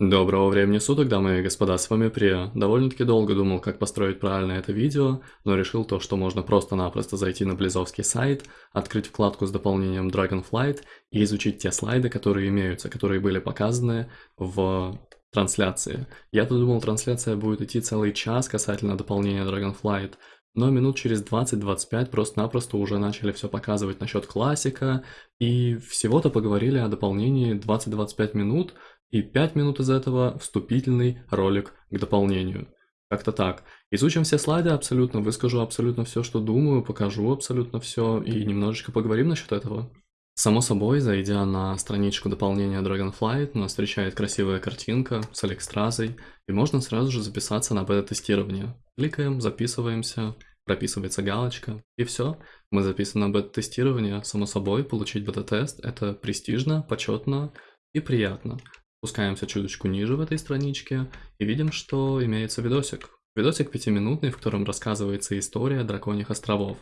Доброго времени суток, дамы и господа, с вами Прия. Довольно-таки долго думал, как построить правильно это видео, но решил то, что можно просто-напросто зайти на Близовский сайт, открыть вкладку с дополнением Dragonflight и изучить те слайды, которые имеются, которые были показаны в трансляции. Я-то думал, трансляция будет идти целый час касательно дополнения Dragonflight, но минут через 20-25 просто-напросто уже начали все показывать насчет классика, и всего-то поговорили о дополнении 20-25 минут, и 5 минут из этого вступительный ролик к дополнению. Как-то так. Изучим все слайды абсолютно, выскажу абсолютно все, что думаю, покажу абсолютно все и немножечко поговорим насчет этого. Само собой, зайдя на страничку дополнения Dragonflight, нас встречает красивая картинка с Алекстразой, и можно сразу же записаться на бета-тестирование. Кликаем, записываемся, прописывается галочка, и все. Мы записаны на бета-тестирование, само собой, получить бета-тест – это престижно, почетно и приятно. Спускаемся чуточку ниже в этой страничке и видим, что имеется видосик. Видосик пятиминутный, в котором рассказывается история драконьих островов.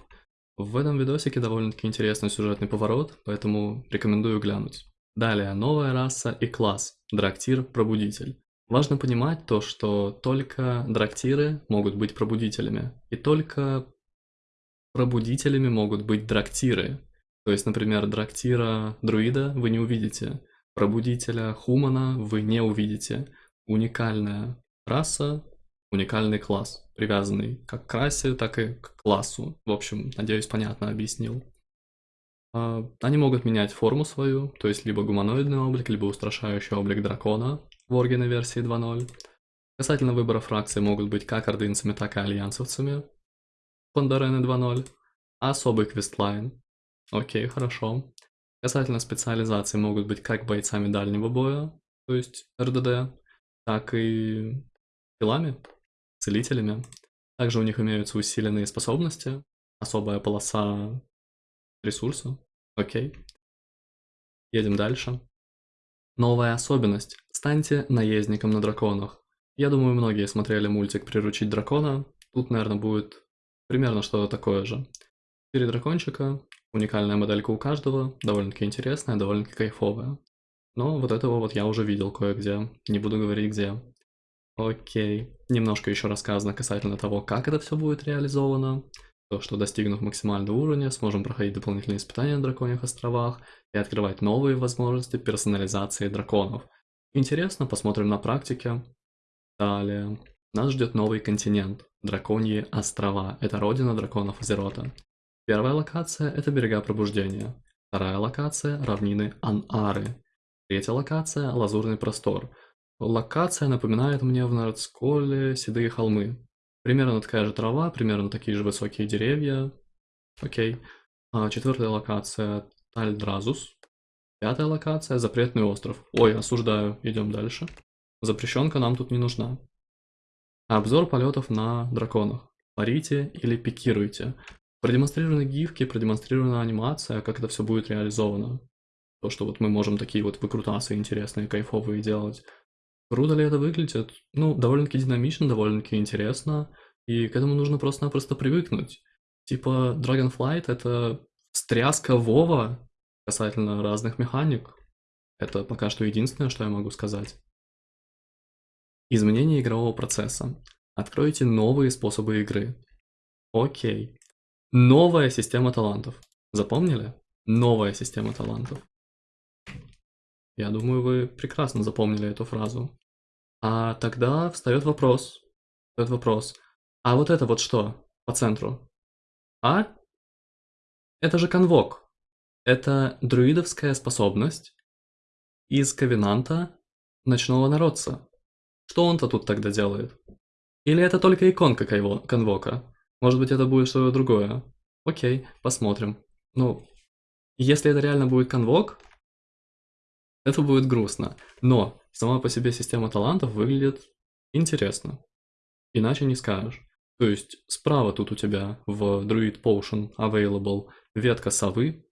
В этом видосике довольно-таки интересный сюжетный поворот, поэтому рекомендую глянуть. Далее, новая раса и класс. Драктир-пробудитель. Важно понимать то, что только драктиры могут быть пробудителями, и только пробудителями могут быть драктиры. То есть, например, драктира-друида вы не увидите, Пробудителя Хумана вы не увидите. Уникальная раса, уникальный класс, привязанный как к расе, так и к классу. В общем, надеюсь, понятно объяснил. А, они могут менять форму свою, то есть либо гуманоидный облик, либо устрашающий облик дракона в Оргине версии 2.0. Касательно выбора фракций могут быть как ордынцами, так и альянсовцами. Пандарены 2.0. Особый квестлайн. Окей, хорошо. Касательно специализации могут быть как бойцами дальнего боя, то есть РДД, так и телами, целителями. Также у них имеются усиленные способности, особая полоса ресурса. Окей. Едем дальше. Новая особенность. Станьте наездником на драконах. Я думаю, многие смотрели мультик «Приручить дракона». Тут, наверное, будет примерно что-то такое же. Четыре дракончика, Уникальная моделька у каждого, довольно-таки интересная, довольно-таки кайфовая. Но вот этого вот я уже видел кое-где, не буду говорить где. Окей, немножко еще рассказано касательно того, как это все будет реализовано. То, что достигнув максимального уровня, сможем проходить дополнительные испытания на Драконьих островах и открывать новые возможности персонализации драконов. Интересно, посмотрим на практике. Далее. Нас ждет новый континент. Драконьи острова. Это родина драконов Азерота. Первая локация – это берега пробуждения. Вторая локация – равнины Ан-Ары. Третья локация – лазурный простор. Локация напоминает мне в Нордсколе седые холмы. Примерно такая же трава, примерно такие же высокие деревья. Окей. А, четвертая локация – Тальдразус. Пятая локация – запретный остров. Ой, осуждаю, идем дальше. Запрещенка нам тут не нужна. Обзор полетов на драконах. Парите или пикируйте. Продемонстрированы гифки, продемонстрирована анимация, как это все будет реализовано. То, что вот мы можем такие вот выкрутасы интересные, кайфовые делать. Круто ли это выглядит? Ну, довольно-таки динамично, довольно-таки интересно. И к этому нужно просто-напросто привыкнуть. Типа Dragonflight это стряска Вова касательно разных механик. Это пока что единственное, что я могу сказать. Изменение игрового процесса. Откройте новые способы игры. Окей. Новая система талантов. Запомнили? Новая система талантов. Я думаю, вы прекрасно запомнили эту фразу. А тогда встает вопрос. Встает вопрос. А вот это вот что по центру? А? Это же конвок. Это друидовская способность из ковенанта ночного народца. Что он-то тут тогда делает? Или это только иконка конвока? Может быть, это будет что-то другое. Окей, посмотрим. Ну, если это реально будет конвок, это будет грустно. Но сама по себе система талантов выглядит интересно. Иначе не скажешь. То есть справа тут у тебя в Druid Potion Available ветка совы.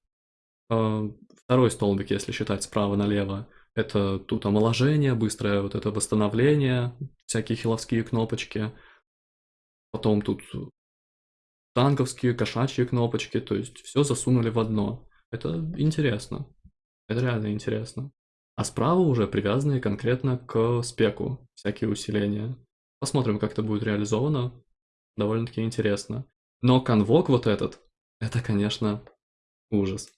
А, второй столбик, если считать справа налево, это тут омоложение, быстрое вот это восстановление, всякие хиловские кнопочки. Потом тут танковские, кошачьи кнопочки, то есть все засунули в одно. Это интересно. Это реально интересно. А справа уже привязанные конкретно к спеку всякие усиления. Посмотрим, как это будет реализовано. Довольно-таки интересно. Но конвок вот этот, это, конечно, ужас.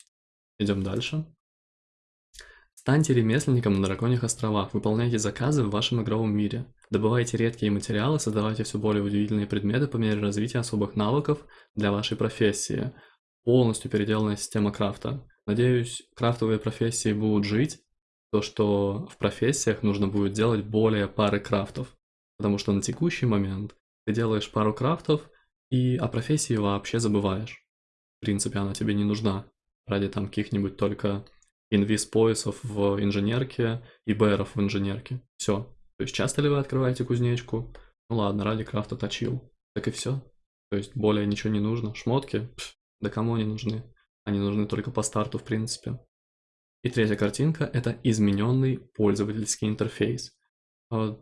Идем дальше. Станьте ремесленником на Драконьих островах, выполняйте заказы в вашем игровом мире. Добывайте редкие материалы, создавайте все более удивительные предметы по мере развития особых навыков для вашей профессии. Полностью переделанная система крафта. Надеюсь, крафтовые профессии будут жить, то что в профессиях нужно будет делать более пары крафтов. Потому что на текущий момент ты делаешь пару крафтов, и о профессии вообще забываешь. В принципе, она тебе не нужна ради там каких-нибудь только инвиз-поясов в инженерке и БРов в инженерке. Все. То есть часто ли вы открываете кузнечку? Ну ладно, ради крафта точил. Так и все. То есть более ничего не нужно. Шмотки? Пф, да кому они нужны? Они нужны только по старту, в принципе. И третья картинка – это измененный пользовательский интерфейс. А,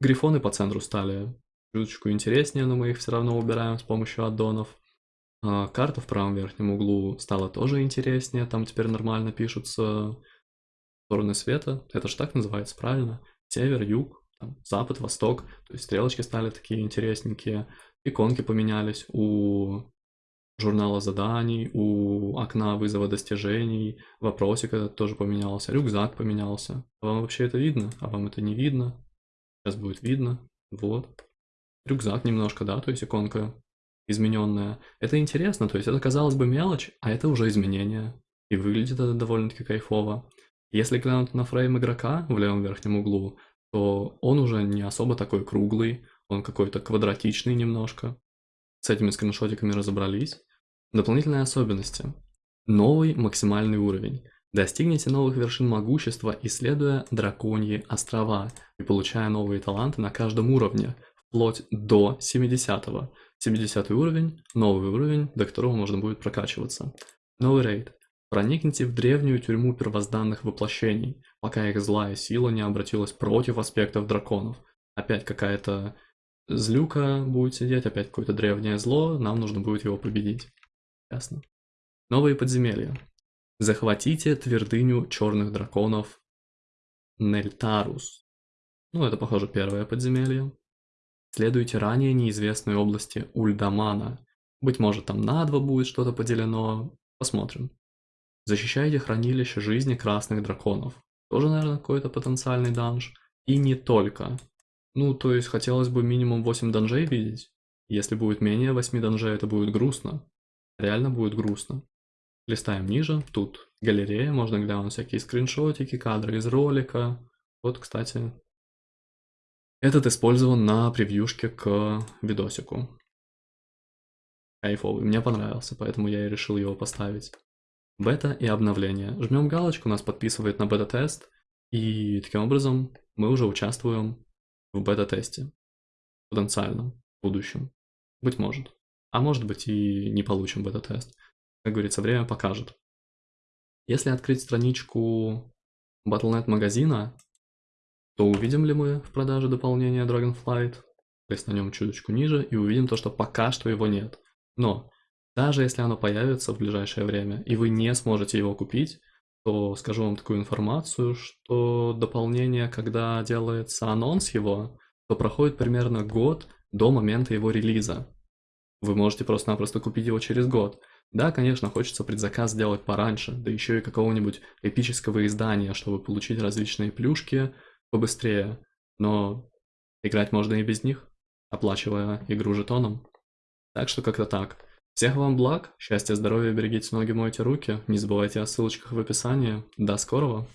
грифоны по центру стали чуточку интереснее, но мы их все равно убираем с помощью аддонов. А, карта в правом верхнем углу стала тоже интереснее, там теперь нормально пишутся стороны света, это же так называется, правильно? Север, юг, там, запад, восток, то есть стрелочки стали такие интересненькие, иконки поменялись у журнала заданий, у окна вызова достижений, вопросик этот тоже поменялся, рюкзак поменялся. Вам вообще это видно? А вам это не видно? Сейчас будет видно. Вот. Рюкзак немножко, да, то есть иконка измененная. Это интересно, то есть это казалось бы мелочь, а это уже изменение. И выглядит это довольно-таки кайфово. Если глянуть на фрейм игрока в левом верхнем углу, то он уже не особо такой круглый, он какой-то квадратичный немножко. С этими скриншотиками разобрались. Дополнительные особенности. Новый максимальный уровень. Достигните новых вершин могущества, исследуя драконьи острова и получая новые таланты на каждом уровне, вплоть до 70 -го. 70 уровень, новый уровень, до которого можно будет прокачиваться. Новый рейд. Проникните в древнюю тюрьму первозданных воплощений, пока их злая сила не обратилась против аспектов драконов. Опять какая-то злюка будет сидеть, опять какое-то древнее зло, нам нужно будет его победить. Ясно. Новые подземелья. Захватите твердыню черных драконов Нельтарус. Ну, это, похоже, первое подземелье. Следуйте ранее неизвестной области Ульдамана. Быть может, там на два будет что-то поделено. Посмотрим. Защищайте хранилище жизни красных драконов. Тоже, наверное, какой-то потенциальный данж. И не только. Ну, то есть, хотелось бы минимум 8 данжей видеть. Если будет менее 8 данжей, это будет грустно. Реально будет грустно. Листаем ниже. Тут галерея, можно глянуть всякие скриншотики, кадры из ролика. Вот, кстати, этот использован на превьюшке к видосику. Кайфовый, мне понравился, поэтому я и решил его поставить. Бета и обновление. Жмем галочку, нас подписывает на бета-тест, и таким образом мы уже участвуем в бета-тесте. Потенциальном, будущем. Быть может. А может быть и не получим бета-тест. Как говорится, время покажет. Если открыть страничку Battle.net магазина, то увидим ли мы в продаже дополнение Dragonflight, есть на нем чуточку ниже, и увидим то, что пока что его нет. Но даже если оно появится в ближайшее время, и вы не сможете его купить, то скажу вам такую информацию, что дополнение, когда делается анонс его, то проходит примерно год до момента его релиза. Вы можете просто-напросто купить его через год. Да, конечно, хочется предзаказ сделать пораньше, да еще и какого-нибудь эпического издания, чтобы получить различные плюшки, побыстрее, но играть можно и без них, оплачивая игру жетоном. Так что как-то так. Всех вам благ, счастья, здоровья, берегите ноги, мойте руки, не забывайте о ссылочках в описании. До скорого!